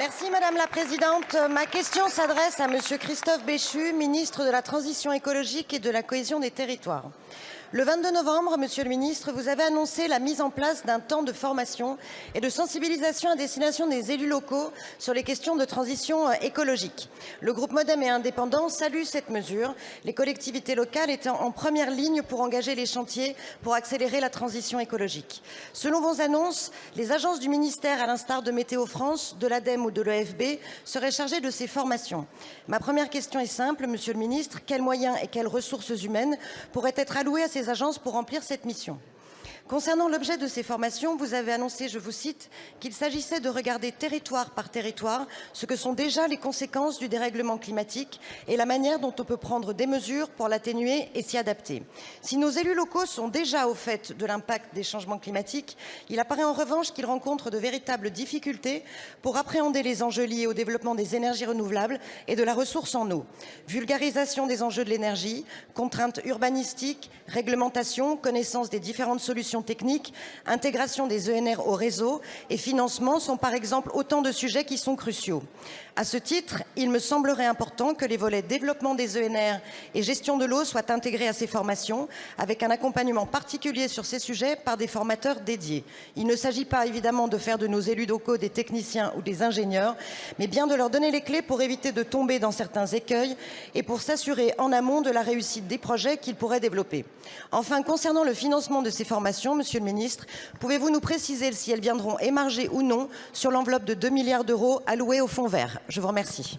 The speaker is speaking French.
Merci Madame la Présidente. Ma question s'adresse à Monsieur Christophe Béchu, ministre de la Transition écologique et de la cohésion des territoires. Le 22 novembre, Monsieur le Ministre, vous avez annoncé la mise en place d'un temps de formation et de sensibilisation à destination des élus locaux sur les questions de transition euh, écologique. Le groupe Modem et Indépendant salue cette mesure, les collectivités locales étant en première ligne pour engager les chantiers pour accélérer la transition écologique. Selon vos annonces, les agences du ministère, à l'instar de Météo France, de l'ADEME ou de l'EFB, seraient chargées de ces formations. Ma première question est simple, Monsieur le Ministre, quels moyens et quelles ressources humaines pourraient être alloués à ces agences pour remplir cette mission Concernant l'objet de ces formations, vous avez annoncé, je vous cite, qu'il s'agissait de regarder territoire par territoire ce que sont déjà les conséquences du dérèglement climatique et la manière dont on peut prendre des mesures pour l'atténuer et s'y adapter. Si nos élus locaux sont déjà au fait de l'impact des changements climatiques, il apparaît en revanche qu'ils rencontrent de véritables difficultés pour appréhender les enjeux liés au développement des énergies renouvelables et de la ressource en eau. Vulgarisation des enjeux de l'énergie, contraintes urbanistiques, réglementation, connaissance des différentes solutions techniques, intégration des ENR au réseau et financement sont par exemple autant de sujets qui sont cruciaux. À ce titre, il me semblerait important que les volets développement des ENR et gestion de l'eau soient intégrés à ces formations, avec un accompagnement particulier sur ces sujets par des formateurs dédiés. Il ne s'agit pas évidemment de faire de nos élus locaux des techniciens ou des ingénieurs, mais bien de leur donner les clés pour éviter de tomber dans certains écueils et pour s'assurer en amont de la réussite des projets qu'ils pourraient développer. Enfin, concernant le financement de ces formations, Monsieur le Ministre, pouvez-vous nous préciser si elles viendront émarger ou non sur l'enveloppe de 2 milliards d'euros alloués au Fonds vert? Je vous remercie.